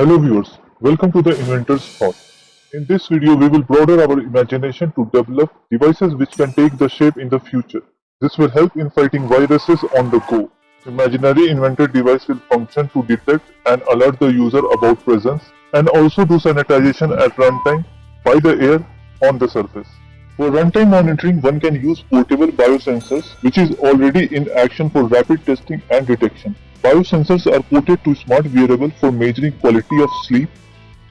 Hello viewers, welcome to the Inventor's Thought. In this video, we will broaden our imagination to develop devices which can take the shape in the future. This will help in fighting viruses on the go. Imaginary invented device will function to detect and alert the user about presence and also do sanitization at runtime by the air on the surface. For runtime monitoring, one can use portable biosensors which is already in action for rapid testing and detection. Biosensors are ported to smart wearable for measuring quality of sleep,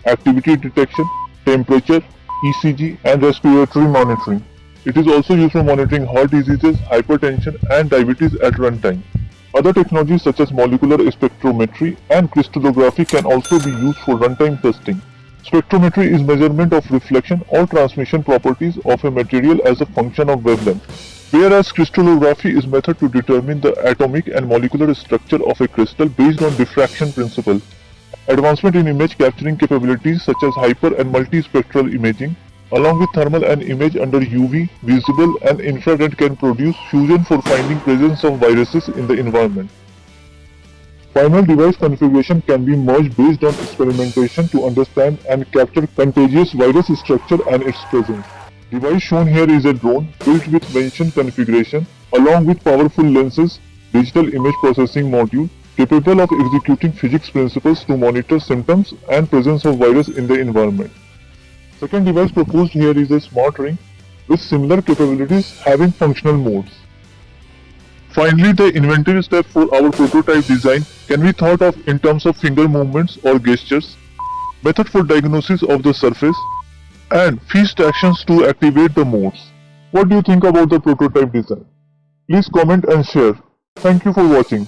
activity detection, temperature, ECG and respiratory monitoring. It is also used for monitoring heart diseases, hypertension and diabetes at runtime. Other technologies such as molecular spectrometry and crystallography can also be used for runtime testing. Spectrometry is measurement of reflection or transmission properties of a material as a function of wavelength, whereas crystallography is method to determine the atomic and molecular structure of a crystal based on diffraction principle. Advancement in image capturing capabilities such as hyper and multispectral imaging, along with thermal and image under UV, visible and infrared can produce fusion for finding presence of viruses in the environment. Final device configuration can be merged based on experimentation to understand and capture contagious virus structure and its presence. Device shown here is a drone built with mentioned configuration along with powerful lenses, digital image processing module capable of executing physics principles to monitor symptoms and presence of virus in the environment. Second device proposed here is a smart ring with similar capabilities having functional modes. Finally, the inventive step for our prototype design can be thought of in terms of finger movements or gestures, method for diagnosis of the surface, and fist actions to activate the modes. What do you think about the prototype design? Please comment and share. Thank you for watching.